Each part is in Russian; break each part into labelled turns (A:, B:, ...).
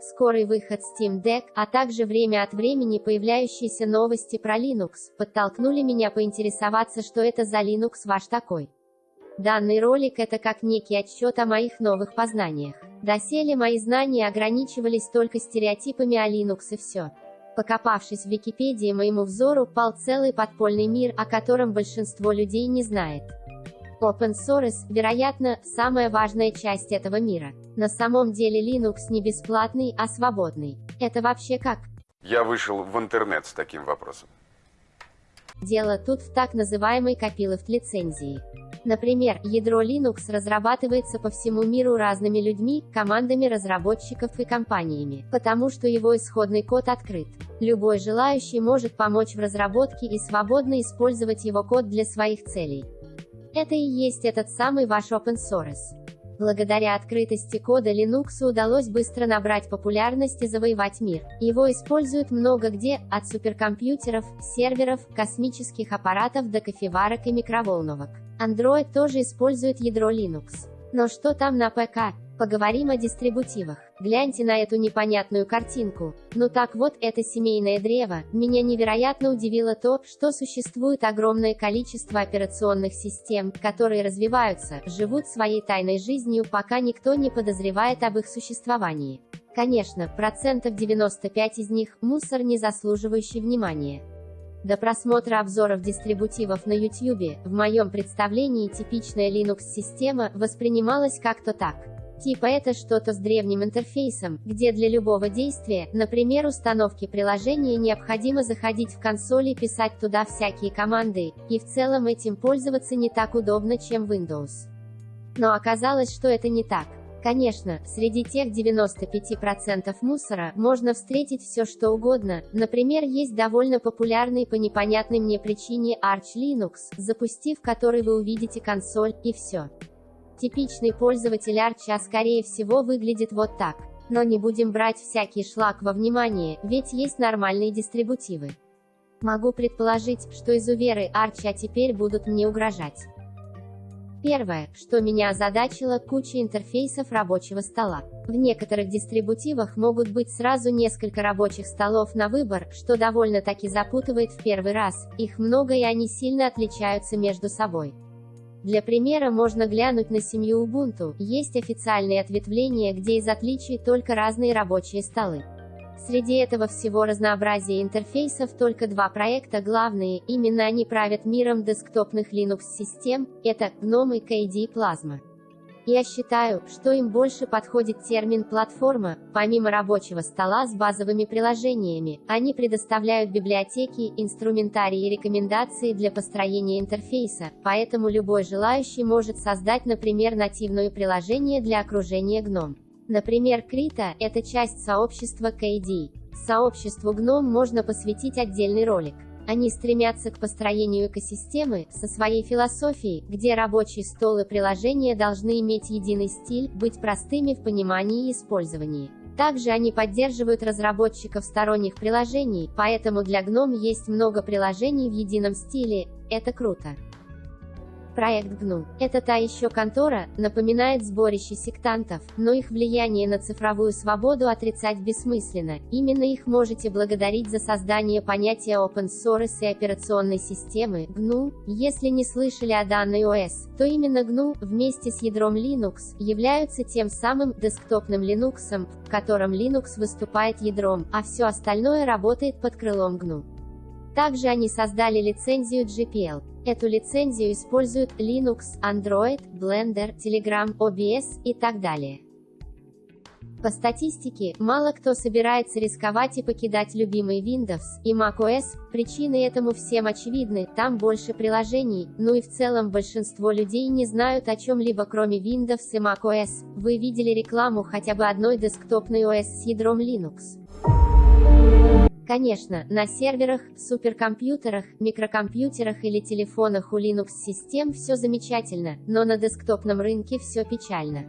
A: скорый выход Steam Deck, а также время от времени появляющиеся новости про Linux, подтолкнули меня поинтересоваться, что это за Linux ваш такой. Данный ролик – это как некий отчет о моих новых познаниях. Доселе мои знания ограничивались только стереотипами о Linux и все. Покопавшись в Википедии, моему взору пал целый подпольный мир, о котором большинство людей не знает. Open Source, вероятно, самая важная часть этого мира. На самом деле Linux не бесплатный, а свободный. Это вообще как?
B: Я вышел в интернет с таким вопросом.
A: Дело тут в так называемой копиловт лицензии. Например, ядро Linux разрабатывается по всему миру разными людьми, командами разработчиков и компаниями, потому что его исходный код открыт. Любой желающий может помочь в разработке и свободно использовать его код для своих целей. Это и есть этот самый ваш open source. Благодаря открытости кода Linux удалось быстро набрать популярность и завоевать мир. Его используют много где, от суперкомпьютеров, серверов, космических аппаратов до кофеварок и микроволновок. Android тоже использует ядро Linux. Но что там на ПК? Поговорим о дистрибутивах. Гляньте на эту непонятную картинку. Ну так вот, это семейное древо. Меня невероятно удивило то, что существует огромное количество операционных систем, которые развиваются, живут своей тайной жизнью, пока никто не подозревает об их существовании. Конечно, процентов 95 из них – мусор, не заслуживающий внимания. До просмотра обзоров дистрибутивов на YouTube, в моем представлении типичная Linux-система воспринималась как-то так – Типа это что-то с древним интерфейсом, где для любого действия, например установки приложения необходимо заходить в консоль и писать туда всякие команды, и в целом этим пользоваться не так удобно, чем Windows. Но оказалось, что это не так. Конечно, среди тех 95% мусора можно встретить все что угодно, например есть довольно популярный по непонятной мне причине Arch Linux, запустив который вы увидите консоль, и все. Типичный пользователь Арча скорее всего выглядит вот так. Но не будем брать всякий шлак во внимание, ведь есть нормальные дистрибутивы. Могу предположить, что изуверы Арча теперь будут мне угрожать. Первое, что меня озадачило, куча интерфейсов рабочего стола. В некоторых дистрибутивах могут быть сразу несколько рабочих столов на выбор, что довольно-таки запутывает в первый раз, их много и они сильно отличаются между собой. Для примера можно глянуть на семью Ubuntu, есть официальные ответвления, где из отличий только разные рабочие столы. Среди этого всего разнообразия интерфейсов только два проекта главные, именно они правят миром десктопных Linux-систем, это GNOME и KDE Plasma. Я считаю, что им больше подходит термин «платформа». Помимо рабочего стола с базовыми приложениями, они предоставляют библиотеки, инструментарии и рекомендации для построения интерфейса, поэтому любой желающий может создать, например, нативное приложение для окружения GNOME. Например, Крита – это часть сообщества KDE. Сообществу GNOME можно посвятить отдельный ролик. Они стремятся к построению экосистемы, со своей философией, где рабочий стол и приложения должны иметь единый стиль, быть простыми в понимании и использовании. Также они поддерживают разработчиков сторонних приложений, поэтому для GNOME есть много приложений в едином стиле, это круто. Проект GNU. Это та еще контора, напоминает сборище сектантов, но их влияние на цифровую свободу отрицать бессмысленно. Именно их можете благодарить за создание понятия Open Source и операционной системы GNU. Если не слышали о данной ОС, то именно GNU, вместе с ядром Linux, являются тем самым десктопным Linux, в котором Linux выступает ядром, а все остальное работает под крылом GNU. Также они создали лицензию GPL. Эту лицензию используют Linux, Android, Blender, Telegram, OBS и так далее. По статистике, мало кто собирается рисковать и покидать любимый Windows и macOS, причины этому всем очевидны, там больше приложений, ну и в целом большинство людей не знают о чем-либо кроме Windows и macOS. Вы видели рекламу хотя бы одной десктопной OS с ядром Linux? Конечно, на серверах, суперкомпьютерах, микрокомпьютерах или телефонах у Linux-систем все замечательно, но на десктопном рынке все печально.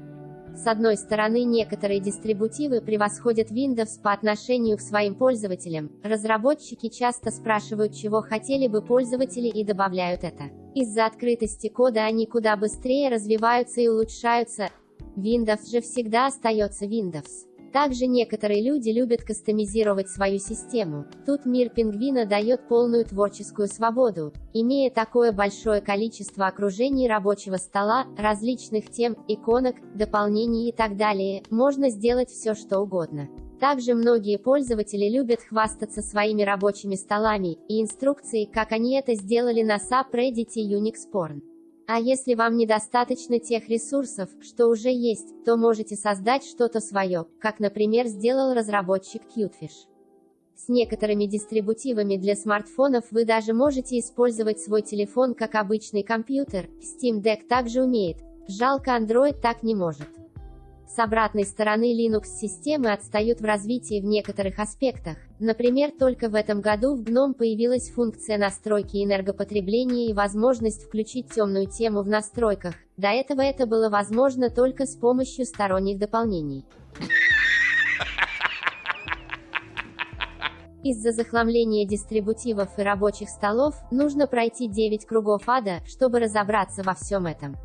A: С одной стороны, некоторые дистрибутивы превосходят Windows по отношению к своим пользователям, разработчики часто спрашивают, чего хотели бы пользователи и добавляют это. Из-за открытости кода они куда быстрее развиваются и улучшаются, Windows же всегда остается Windows. Также некоторые люди любят кастомизировать свою систему. Тут мир пингвина дает полную творческую свободу. Имея такое большое количество окружений рабочего стола, различных тем, иконок, дополнений и так далее, можно сделать все что угодно. Также многие пользователи любят хвастаться своими рабочими столами и инструкцией, как они это сделали на subreddit Unix Porn. А если вам недостаточно тех ресурсов, что уже есть, то можете создать что-то свое, как, например, сделал разработчик Cutefish. С некоторыми дистрибутивами для смартфонов вы даже можете использовать свой телефон как обычный компьютер, Steam Deck также умеет. Жалко Android так не может. С обратной стороны Linux-системы отстают в развитии в некоторых аспектах. Например, только в этом году в GNOME появилась функция настройки энергопотребления и возможность включить темную тему в настройках. До этого это было возможно только с помощью сторонних дополнений. Из-за захламления дистрибутивов и рабочих столов, нужно пройти 9 кругов ада, чтобы разобраться во всем этом.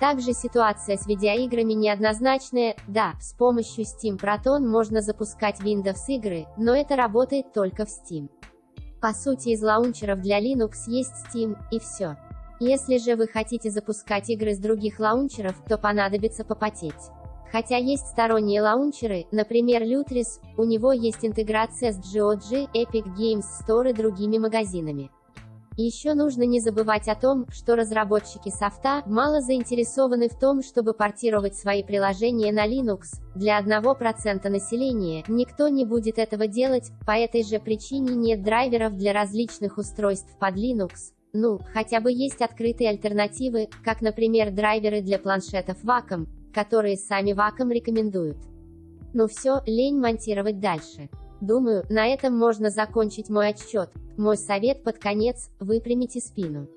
A: Также ситуация с видеоиграми неоднозначная, да, с помощью Steam Proton можно запускать Windows игры, но это работает только в Steam. По сути из лаунчеров для Linux есть Steam, и все. Если же вы хотите запускать игры с других лаунчеров, то понадобится попотеть. Хотя есть сторонние лаунчеры, например Lutris, у него есть интеграция с GOG, Epic Games Store и другими магазинами. Еще нужно не забывать о том, что разработчики софта мало заинтересованы в том, чтобы портировать свои приложения на Linux. Для 1% населения никто не будет этого делать, по этой же причине нет драйверов для различных устройств под Linux. Ну, хотя бы есть открытые альтернативы, как, например, драйверы для планшетов Wacom, которые сами Wacom рекомендуют. Ну все, лень монтировать дальше. Думаю, на этом можно закончить мой отчет. Мой совет под конец – выпрямите спину.